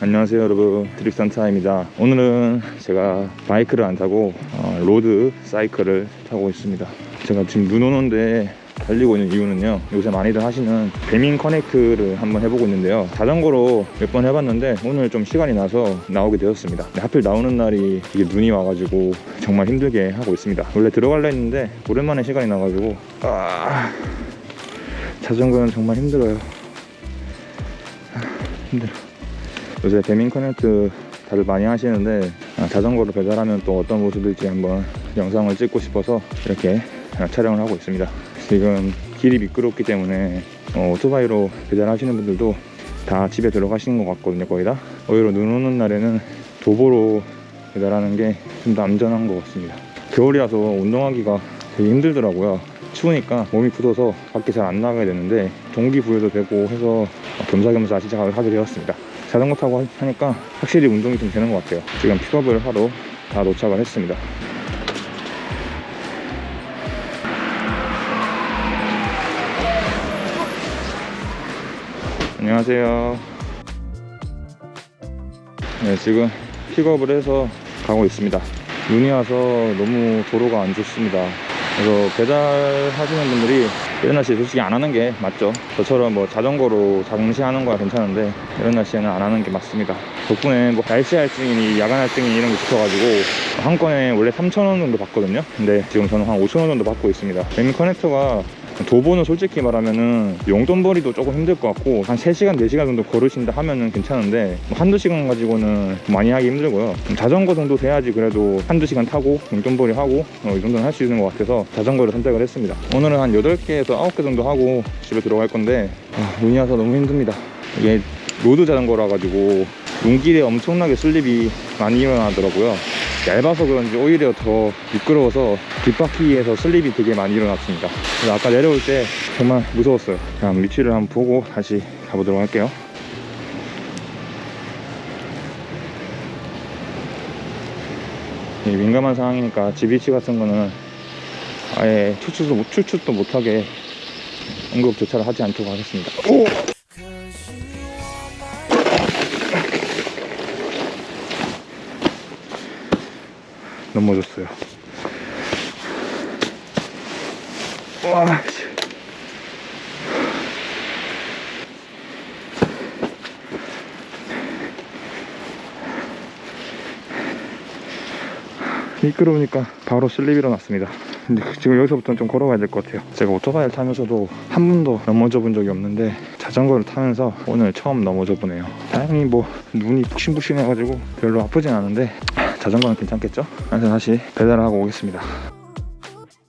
안녕하세요 여러분. 드립산타입니다. 오늘은 제가 바이크를 안 타고 어, road 사이클을 타고 있습니다. 제가 지금 눈 오는데 달리고 있는 이유는요 요새 많이들 하시는 배민 커넥트를 한번 해보고 있는데요. 자전거로 몇 번 해봤는데 오늘 좀 시간이 나서 나오게 되었습니다. 하필 나오는 날이 이게 눈이 와가지고 정말 힘들게 하고 있습니다. 원래 들어갈라 했는데 오랜만에 시간이 나가지고 아 자전거는 정말 힘들어요. 아, 힘들어. 요새 배민 커넥트 다들 많이 하시는데 아, 자전거로 배달하면 또 어떤 모습일지 한번 영상을 찍고 싶어서 이렇게 아, 촬영을 하고 있습니다 지금 길이 미끄럽기 때문에 어, 오토바이로 배달하시는 분들도 다 집에 들어가시는 것 같거든요 거의 다. 오히려 눈 오는 날에는 도보로 배달하는 게 좀 더 안전한 것 같습니다. 겨울이라서 운동하기가 되게 힘들더라고요. 추우니까 몸이 굳어서 밖에 잘 안 나가게 되는데 동기부여도 되고 해서 겸사겸사 시작을 하게 되었습니다. 자전거 타고 하니까 확실히 운동이 좀 되는 것 같아요. 지금 픽업을 하러 다 도착을 했습니다 안녕하세요. 네 지금 픽업을 해서 가고 있습니다. 눈이 와서 너무 도로가 안 좋습니다. 그래서 배달하시는 분들이 이런 날씨에 솔직히 안 하는 게 맞죠. 저처럼 뭐 자전거로 장시하는 거야 괜찮은데 이런 날씨에는 안 하는 게 맞습니다. 덕분에 뭐 날씨 할증이니 야간 할증이니 이런 게 붙어가지고 한 건에 원래 3,000원 정도 받거든요. 근데 지금 저는 한 5,000원 정도 받고 있습니다. 배민 커넥터가 도보는 솔직히 말하면은 용돈벌이도 조금 힘들 것 같고 한 3시간 4시간 정도 걸으신다 하면은 괜찮은데 뭐 한두 시간 가지고는 많이 하기 힘들고요. 자전거 정도 돼야지 그래도 한두 시간 타고 용돈벌이 하고 어, 이 정도는 할 수 있는 것 같아서 자전거를 선택을 했습니다. 오늘은 한 8개에서 9개 정도 하고 집에 들어갈 건데 아, 눈이 와서 너무 힘듭니다. 이게 road 자전거라 가지고 눈길에 엄청나게 slip이 많이 일어나더라고요 얇아서 그런지 오히려 더 미끄러워서 뒷바퀴에서 slip이 되게 많이 일어났습니다. 아까 내려올 때 정말 무서웠어요. 그냥 위치를 한번 보고 다시 가보도록 할게요. 이 민감한 상황이니까 GBC 같은 거는 아예 추출도, 못- 추출도 못하게 응급 조차를 하지 않도록 하겠습니다. 오! 넘어졌어요. 와, 씨. 미끄러우니까 바로 slip 일어났습니다. 근데 지금 여기서부터는 좀 걸어가야 될 것 같아요. 제가 오토바이를 타면서도 한 번도 넘어져 본 적이 없는데 자전거를 타면서 오늘 처음 넘어져 보네요. 다행히 뭐 눈이 푹신푹신해가지고 별로 아프진 않은데 자전거는 괜찮겠죠? 그래서 다시 배달을 하고 오겠습니다.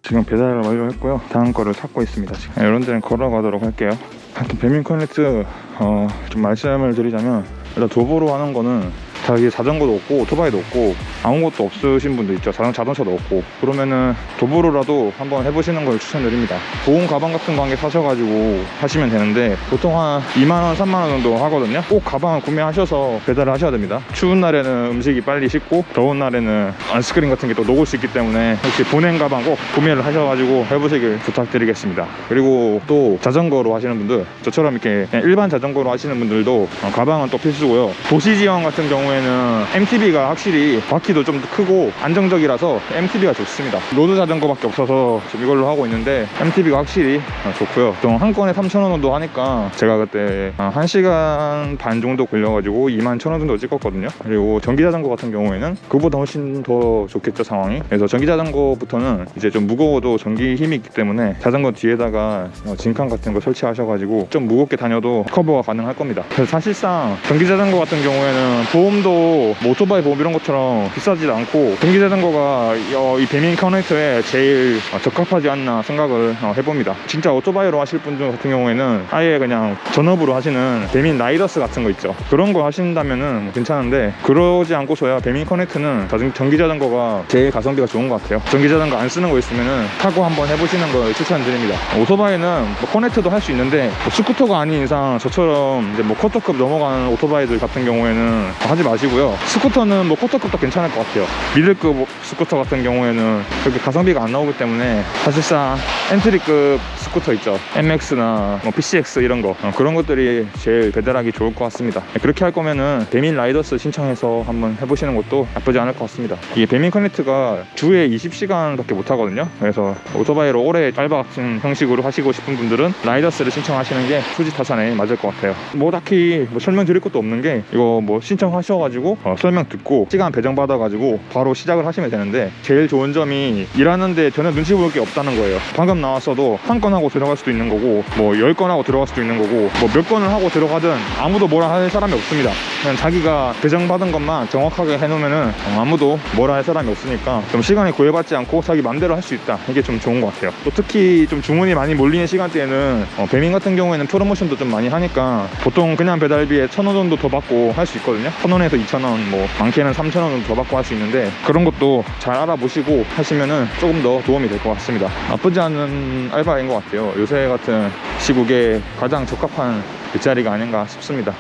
지금 배달을 완료했고요. 다음 거를 찾고 있습니다. 지금 이런 데는 걸어가도록 할게요. 하여튼 배민 커넥트 어, 좀 말씀을 드리자면 일단 도보로 하는 거는 다 이게 자전거도 없고 오토바이도 없고 아무것도 없으신 분도 있죠. 자전, 자동차도 없고. 그러면은 도보로라도 한번 해보시는 걸 추천드립니다. 보온 가방 같은 거 한 개 사셔가지고 하시면 되는데 보통 한 2만원 3만원 정도 하거든요. 꼭 가방을 구매하셔서 배달을 하셔야 됩니다. 추운 날에는 음식이 빨리 식고 더운 날에는 아이스크림 같은 게 또 녹을 수 있기 때문에 혹시 보냉 가방 꼭 구매를 하셔가지고 해보시길 부탁드리겠습니다. 그리고 또 자전거로 하시는 분들 저처럼 이렇게 일반 자전거로 하시는 분들도 어, 가방은 또 필수고요. 도시 지형 같은 경우에 는 MTB가 확실히 바퀴도 좀 크고 안정적이라서 MTB가 좋습니다. road 자전거밖에 없어서 지금 이걸로 하고 있는데 MTB가 확실히 어, 좋고요. 보통 한 건에 3,000원 정도 하니까 제가 그때 어, 1시간 반 정도 걸려가지고 2만 1,000원 정도 찍었거든요. 그리고 전기 자전거 같은 경우에는 그보다 훨씬 더 좋겠죠 상황이. 그래서 전기 자전거부터는 이제 좀 무거워도 전기 힘이 있기 때문에 자전거 뒤에다가 어, 짐칸 같은 거 설치하셔가지고 좀 무겁게 다녀도 커버가 가능할 겁니다. 그래서 사실상 전기 자전거 같은 경우에는 보험도 뭐 오토바이 보험 이런 것처럼 비싸지도 않고 전기 자전거가 이- 어, 이 배민 커넥터에 제일 어, 적합하지 않나 생각을 어, 해봅니다. 진짜 오토바이로 하실 분들 같은 경우에는 아예 그냥 전업으로 하시는 배민 라이더스 같은 거 있죠. 그런 거 하신다면은 뭐 괜찮은데 그러지 않고서야 배민 커넥트는 자전, 전기 자전거가 제일 가성비가 좋은 것 같아요. 전기 자전거 안 쓰는 거 있으면은 타고 한번 해보시는 걸 추천드립니다. 오토바이는 뭐 커넥트도 할 수 있는데 뭐 스쿠터가 아닌 이상 저처럼 이제 뭐 quarter급 넘어가는 오토바이들 같은 경우에는 하지 마시고요. 스쿠터는 뭐 quarter급도 괜찮을 것 같아요. 미들급 스쿠터 같은 경우에는 그렇게 가성비가 안 나오기 때문에 사실상 엔트리급 스쿠터 있죠. NMAX나 뭐 PCX 이런 거. 어, 그런 것들이 제일 배달하기 좋을 것 같습니다. 그렇게 할 거면은 배민 라이더스 신청해서 한번 해보시는 것도 나쁘지 않을 것 같습니다. 이게 배민 커넥트가 주에 20시간 밖에 못 하거든요. 그래서 오토바이로 오래 같은 형식으로 하시고 싶은 분들은 라이더스를 신청하시는 게 수지 타산에 맞을 것 같아요. 뭐 딱히 뭐 설명드릴 것도 없는 게 이거 뭐 신청하셔가지고 어, 설명 듣고 시간 배정 받아가지고 바로 시작을 하시면 되는데 제일 좋은 점이 일하는데 전혀 눈치 볼 게 없다는 거예요. 방금 나왔어도 한 건 하고 들어갈 수도 있는 거고 뭐열건 하고 들어갈 수도 있는 거고 뭐 몇 건을 하고 들어가든 아무도 뭐라 할 사람이 없습니다 그냥 자기가 배정받은 것만 정확하게 해놓으면은 어, 아무도 뭐라 할 사람이 없으니까 좀 시간이 구애받지 않고 자기 맘대로 할 수 있다. 이게 좀 좋은 것 같아요. 또 특히 좀 주문이 많이 몰리는 시간대에는 어, 배민 같은 경우에는 프로모션도 좀 많이 하니까 보통 그냥 배달비에 천 원 정도 더 받고 할 수 있거든요. 천 원에서 이천 원 뭐 많게는 삼천 원 정도 더 받고 할 수 있는데 그런 것도 잘 알아보시고 하시면은 조금 더 도움이 될 것 같습니다. 나쁘지 않은 알바인 것 같아요. 요새 같은 시국에 가장 적합한 일자리가 아닌가 싶습니다.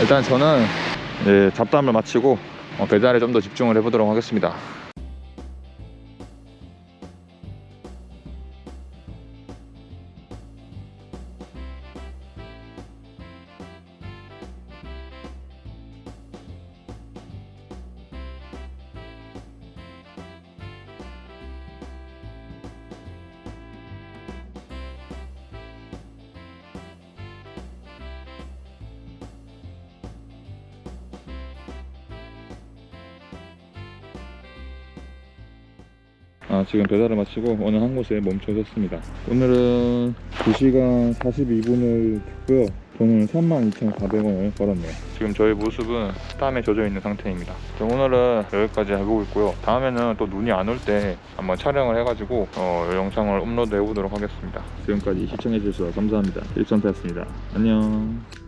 일단 저는 예, 잡담을 마치고 어, 배달에 좀 더 집중을 해보도록 하겠습니다 아, 지금 배달을 마치고 어느 한 곳에 멈춰섰습니다. 오늘은 2시간 42분을 했고요. 돈은 32,400원을 벌었네요. 지금 저희 모습은 땀에 젖어 있는 상태입니다. 오늘은 여기까지 해보고 있고요. 다음에는 또 눈이 안 올 때 한번 촬영을 해가지고 어, 영상을 업로드 해보도록 하겠습니다. 지금까지 시청해주셔서 감사합니다. 일선태였습니다. 안녕.